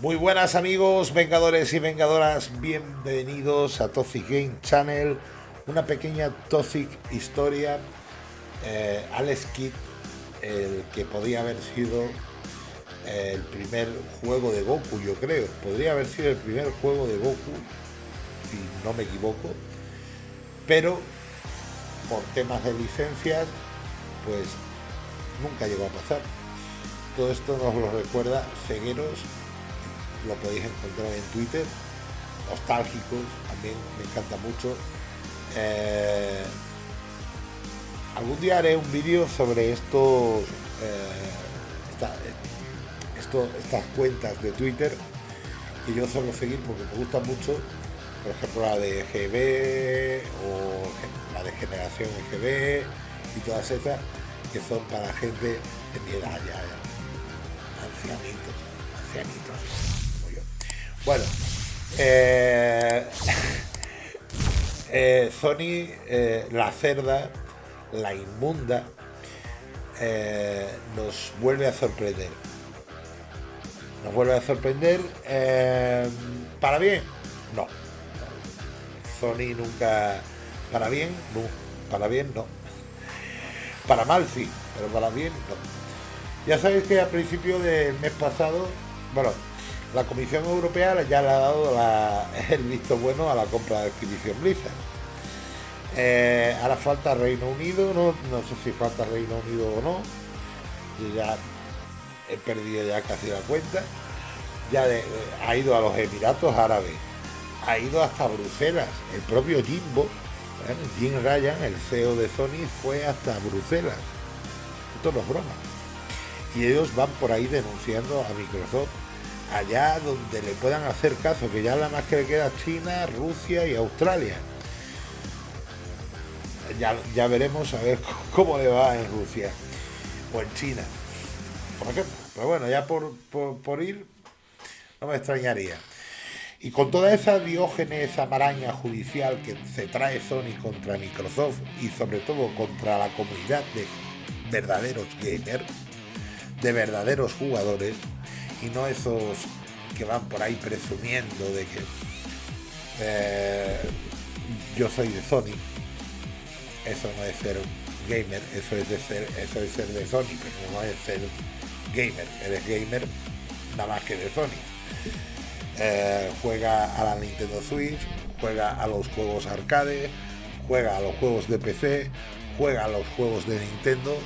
Muy buenas amigos, vengadores y vengadoras, bienvenidos a Toxic Game Channel, una pequeña Toxic historia. Eh, Alex Kidd, el que podía haber sido eh, el primer juego de Goku, yo creo, podría haber sido el primer juego de Goku, si no me equivoco, pero por temas de licencias, pues nunca llegó a pasar. Todo esto nos lo recuerda Cegueros lo podéis encontrar en Twitter. Nostálgicos, también me encanta mucho. Eh, algún día haré un vídeo sobre estos, eh, estas cuentas de Twitter que yo suelo seguir porque me gustan mucho. Por ejemplo, la de GB o la de Generación GB y todas esas que son para gente de mi edad ya, ancianitos, ancianitos. Bueno, eh, eh, Sony, eh, la cerda, la inmunda, nos vuelve a sorprender. Nos vuelve a sorprender. ¿Para bien? No. Sony nunca... ¿Para bien? No. Para bien, no. Para mal sí, pero para bien no. Ya sabéis que a principio del mes pasado, bueno, la Comisión Europea ya le ha dado el visto bueno a la compra de Activision Blizzard. Eh, ahora falta Reino Unido, no, sé si falta Reino Unido o no. ya he perdido ya casi la cuenta. Ya ha ido a los Emiratos Árabes, ha ido hasta Bruselas. El propio Jimbo, Jim Ryan, el CEO de Sony, fue hasta Bruselas. Esto no es broma. Y ellos van por ahí denunciando a Microsoft allá donde le puedan hacer caso, que ya la más que le queda China, Rusia y Australia. Ya, veremos a ver cómo le va en Rusia o en China, por ejemplo. Pero bueno, ya por, por, ir, no me extrañaría. Y con toda esa diógenes, esa maraña judicial que se trae Sony contra Microsoft y sobre todo contra la comunidad de verdaderos gamers, de verdaderos jugadores, y no esos que van por ahí presumiendo de que eh, yo soy de Sony. Eso no es ser gamer, eso es de ser, eso es ser de Sony, pero no es ser gamer, eres gamer nada más que de Sony. Eh, juega a la Nintendo Switch, juega a los juegos arcade, juega a los juegos de PC, juega a los juegos de Nintendo,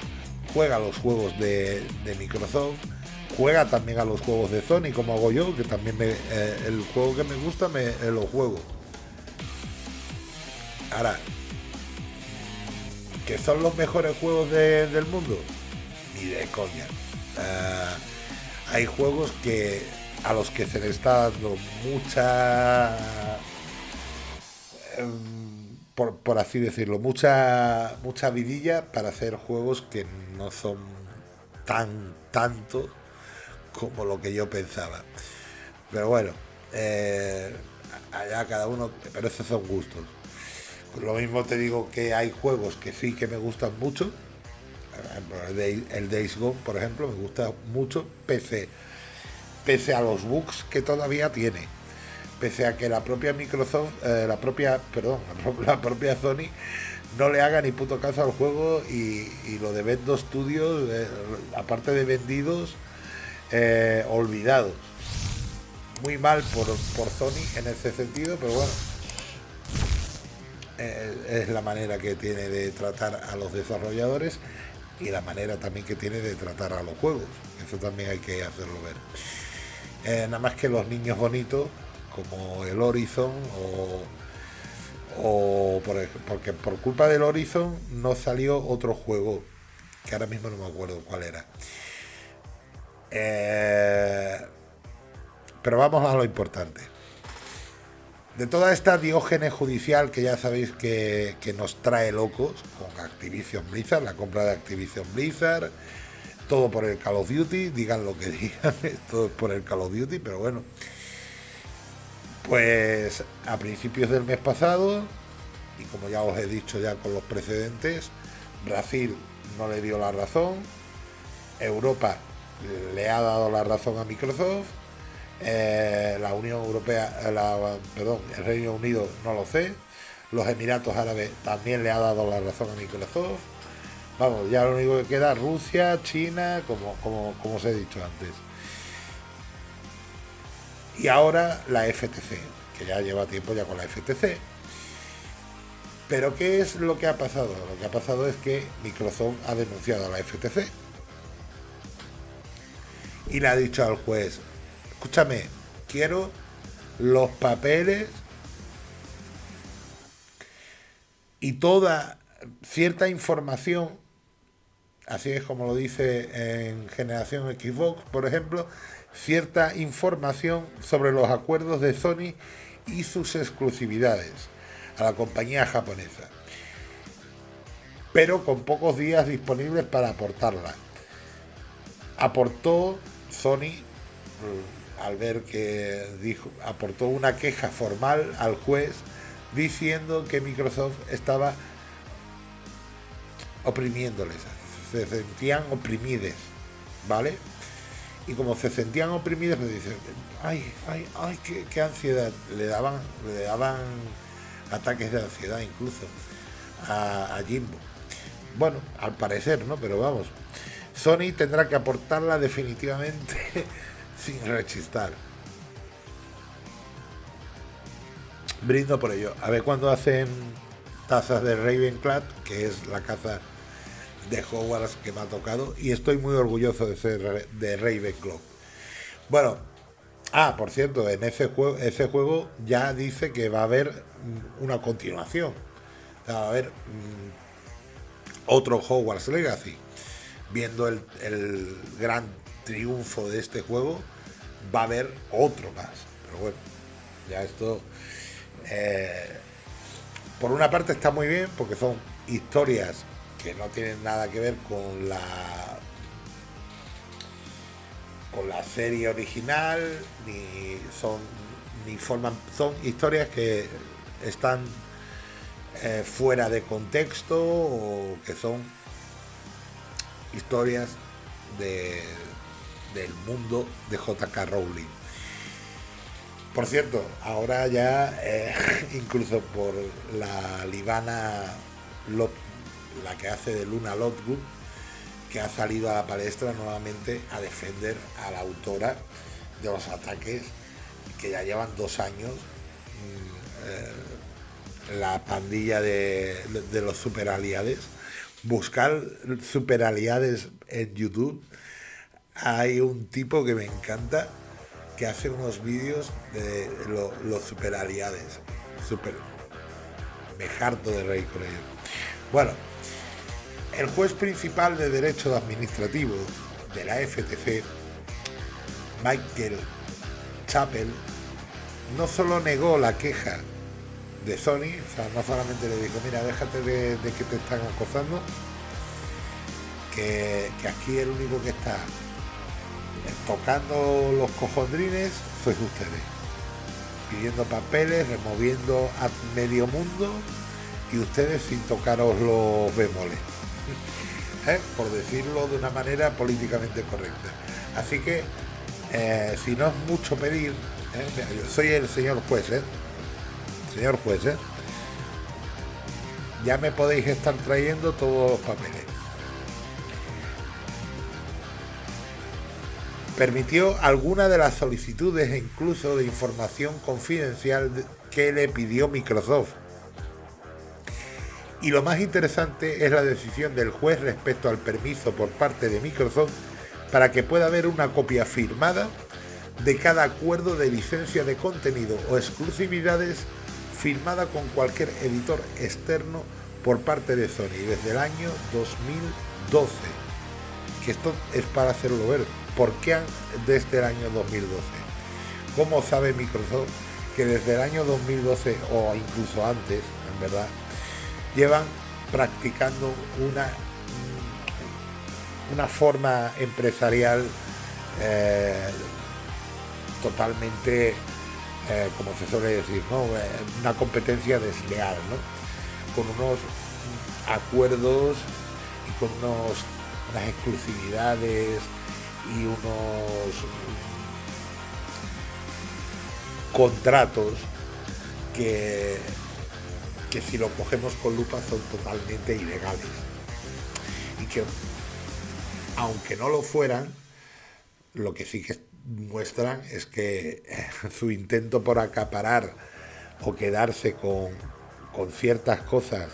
juega a los juegos de Microsoft, juega también a los juegos de Sony, como hago yo, que también me, eh, el juego que me gusta me eh, lo juego. Ahora, ¿que son los mejores juegos del mundo? Ni de coña. Eh, hay juegos que a los que se le está dando mucha em, por, por, así decirlo, mucha mucha vidilla para hacer juegos que no son tan tanto como lo que yo pensaba. Pero bueno, eh, allá cada uno, pero esos son gustos. Lo mismo te digo que hay juegos que sí que me gustan mucho. El Days Gone, por ejemplo, me gusta mucho, pese, pese a los bugs que todavía tiene. Pese a que la propia Microsoft, eh, la propia, perdón, la, propia Sony no le haga ni puto caso al juego y, lo de Vendo Studios, eh, aparte de vendidos, eh, olvidados. Muy mal por, por Sony en ese sentido, pero bueno, eh, es la manera que tiene de tratar a los desarrolladores y la manera también que tiene de tratar a los juegos. Eso también hay que hacerlo ver. Eh, nada más que los niños bonitos, como el Horizon o, por, porque por culpa del Horizon no salió otro juego que ahora mismo no me acuerdo cuál era. Eh, pero vamos a lo importante. De toda esta diógenes judicial que ya sabéis que, nos trae locos con Activision Blizzard, la compra de Activision Blizzard, todo por el Call of Duty, digan lo que digan, todo por el Call of Duty, pero bueno. Pues a principios del mes pasado, y como ya os he dicho ya con los precedentes, Brasil no le dio la razón, Europa le ha dado la razón a Microsoft Eh, la Unión Europea, eh, la, perdón, el Reino Unido no lo sé. Los Emiratos Árabes también le ha dado la razón a Microsoft. Vamos, ya lo único que queda Rusia, China, como, como, como os he dicho antes. Y ahora la FTC, que ya lleva tiempo ya con la FTC. Pero ¿qué es lo que ha pasado? Lo que ha pasado es que Microsoft ha denunciado a la FTC y le ha dicho al juez, escúchame, quiero los papeles y toda cierta información, así es como lo dice en Generación Xbox, por ejemplo, cierta información sobre los acuerdos de Sony y sus exclusividades a la compañía japonesa, pero con pocos días disponibles para aportarla. Aportó Sony, al ver que dijo, aportó una queja formal al juez diciendo que Microsoft estaba oprimiéndoles, se sentían oprimides, ¿vale? Y como se sentían oprimidos, me dicen, ay, ay, ay, qué, ansiedad. Le daban, le daban ataques de ansiedad incluso a Jimbo. Bueno, al parecer, ¿no? Pero vamos, Sony tendrá que aportarla definitivamente sin rechistar. Brindo por ello. A ver cuándo hacen tazas de Ravenclad, que es la caza de Hogwarts que me ha tocado, y estoy muy orgulloso de ser de Ravenclaw. Bueno, ah, por cierto, en ese juego, ya dice que va a haber una continuación. va a haber mm, otro Hogwarts Legacy viendo el, gran triunfo de este juego, va a haber otro más. Pero bueno, ya esto, eh, por una parte está muy bien porque son historias que no tienen nada que ver con la con la serie original ni son ni forman son historias que están eh, fuera de contexto o que son historias de, del mundo de JK Rowling. Por cierto, ahora ya, eh, incluso por la libana, la que hace de Luna Lovegood, que ha salido a la palestra nuevamente a defender a la autora de los ataques que ya llevan dos años. Mm, eh, la pandilla de, de los superaliades buscar superaliades en YouTube. Hay un tipo que me encanta que hace unos vídeos de los superaliades. Super. Me harto de reír con. Bueno, el juez principal de Derecho Administrativo de la FTC, Michael Chappell, no solo negó la queja de Sony, o sea, no solamente le dijo, mira, déjate de, que te están acosando, que, aquí el único que está tocando los cojondrines sois ustedes, pidiendo papeles, removiendo a medio mundo y ustedes sin tocaros los bemoles, ¿eh? por decirlo de una manera políticamente correcta. Así que, eh, si no es mucho pedir, ¿eh? soy el señor juez. Señor juez, ¿eh? ya me podéis estar trayendo todos los papeles. Permitió algunas de las solicitudes e incluso de información confidencial que le pidió Microsoft. Y lo más interesante es la decisión del juez respecto al permiso por parte de Microsoft para que pueda haber una copia firmada de cada acuerdo de licencia de contenido o exclusividades firmada con cualquier editor externo por parte de Sony desde el año 2012. Que esto es para hacerlo ver. ¿Por qué desde el año 2012? ¿Cómo sabe Microsoft que desde el año 2012 o incluso antes, en verdad, llevan practicando una, una forma empresarial eh, totalmente eh, como se suele decir, ¿no? Eh, una competencia desleal, ¿no? con unos acuerdos y con unos, unas exclusividades y unos contratos que, que si lo cogemos con lupa son totalmente ilegales. Y que, aunque no lo fueran, lo que sí que muestran es que su intento por acaparar o quedarse con, con ciertas cosas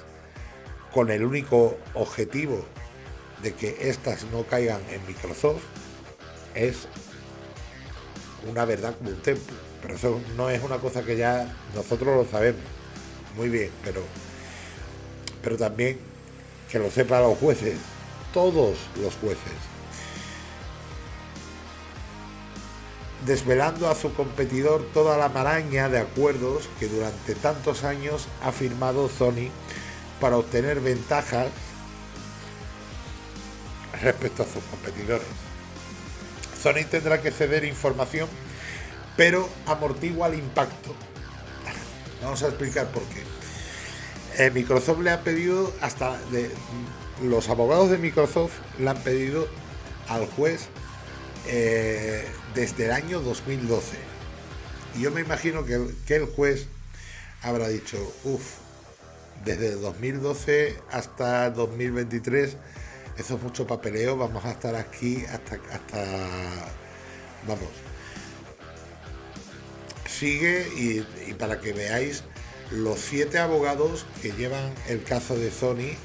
con el único objetivo de que éstas no caigan en Microsoft es una verdad como un templo. Pero eso no es una cosa que ya nosotros lo sabemos muy bien, pero, pero también que lo sepan los jueces, todos los jueces. Desvelando a su competidor toda la maraña de acuerdos que durante tantos años ha firmado Sony para obtener ventajas respecto a sus competidores. Sony tendrá que ceder información, pero amortigua el impacto. Vamos a explicar por qué. Eh, Microsoft le ha pedido, hasta los abogados de Microsoft le han pedido al juez eh, desde el año 2012. Y yo me imagino que, que el juez habrá dicho, uff, desde 2012 hasta 2023, eso es mucho papeleo, vamos a estar aquí hasta, hasta vamos. Sigue y, para que veáis, los siete abogados que llevan el caso de Sony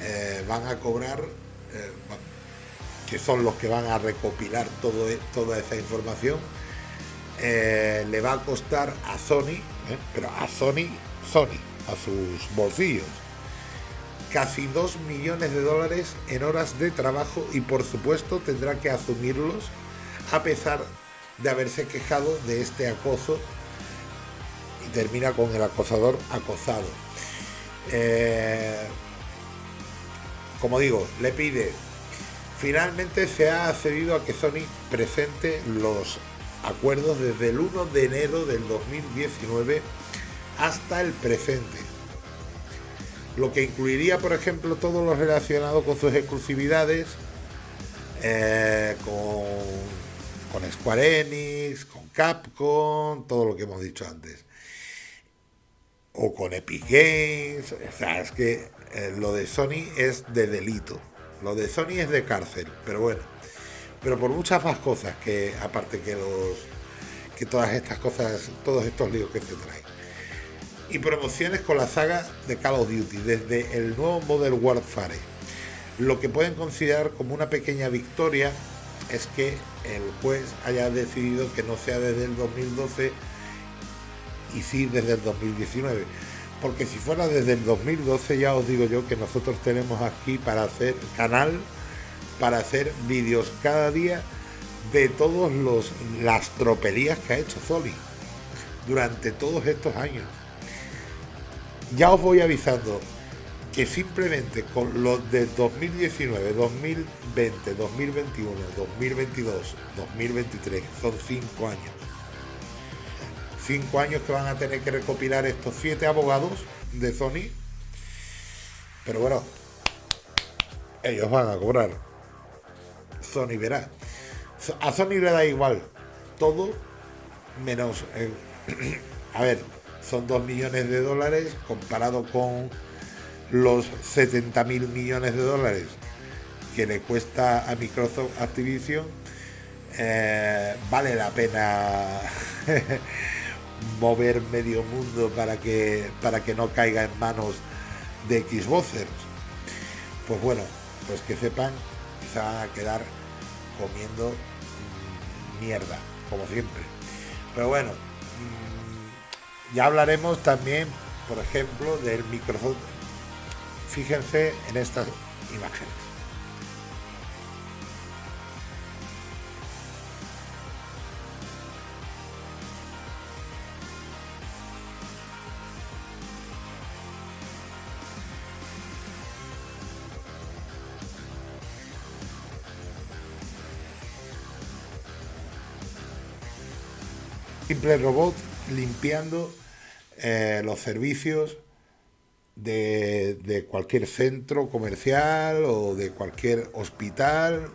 eh, van a cobrar, eh, que son los que van a recopilar todo, e, toda esa información, eh, le va a costar a Sony, pero a Sony, Sony, a sus bolsillos. Casi 2 millones de dólares en horas de trabajo y por supuesto tendrá que asumirlos a pesar de haberse quejado de este acoso y termina con el acosador acosado. Eh, como digo, le pide, finalmente se ha accedido a que Sony presente los acuerdos desde el 1 de enero del 2019 hasta el presente. Lo que incluiría, por ejemplo, todo lo relacionado con sus exclusividades, eh, con, con Square Enix, con Capcom, todo lo que hemos dicho antes. O con Epic Games. O sea, es que eh, lo de Sony es de delito. Lo de Sony es de cárcel, pero bueno. Pero por muchas más cosas que, aparte que los que todas estas cosas, todos estos líos que se traen y promociones con la saga de Call of Duty desde el nuevo Modern Warfare. Lo que pueden considerar como una pequeña victoria es que el juez haya decidido que no sea desde el 2012 y sí desde el 2019. Porque si fuera desde el 2012 ya os digo yo que nosotros tenemos aquí para hacer canal, para hacer vídeos cada día de todos los las tropelías que ha hecho Zoli durante todos estos años ya os voy avisando que simplemente con los de 2019, 2020, 2021, 2022, 2023, son cinco años. Cinco años que van a tener que recopilar estos siete abogados de Sony. Pero bueno, ellos van a cobrar. Sony verá. A Sony le da igual todo menos... a ver, son 2 millones de dólares comparado con los 70 mil millones de dólares que le cuesta a Microsoft Activision, eh, vale la pena mover medio mundo para que, para que no caiga en manos de Xboxers. Pues bueno, pues que sepan van a quedar comiendo mierda, como siempre. Pero bueno, ya hablaremos también, por ejemplo, del Microsoft. Fíjense en estas imágenes. Simple robot limpiando eh, los servicios de, cualquier centro comercial o de cualquier hospital,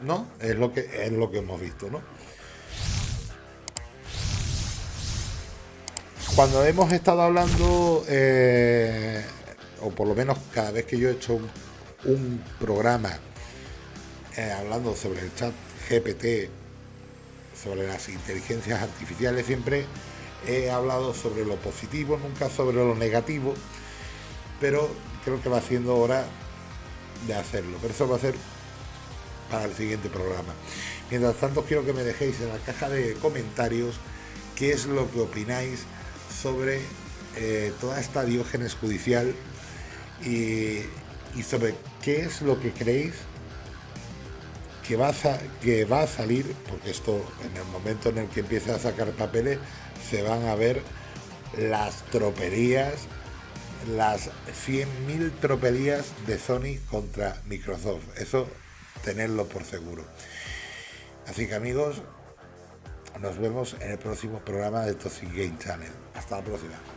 ¿no? Es lo que, es lo que hemos visto, ¿no? cuando hemos estado hablando, eh, o por lo menos cada vez que yo he hecho un, programa eh, hablando sobre el chat GPT, sobre las inteligencias artificiales, siempre he hablado sobre lo positivo, nunca sobre lo negativo, pero creo que va siendo hora de hacerlo. Pero eso va a ser para el siguiente programa. Mientras tanto, quiero que me dejéis en la caja de comentarios qué es lo que opináis sobre eh, toda esta diógenes judicial y, sobre qué es lo que creéis que va, a, que va a salir, porque esto en el momento en el que empiece a sacar papeles se van a ver las tropelías, las 100.000 tropelías de Sony contra Microsoft. Eso tenerlo por seguro. Así que amigos, nos vemos en el próximo programa de Toxic Game Channel. Hasta la próxima.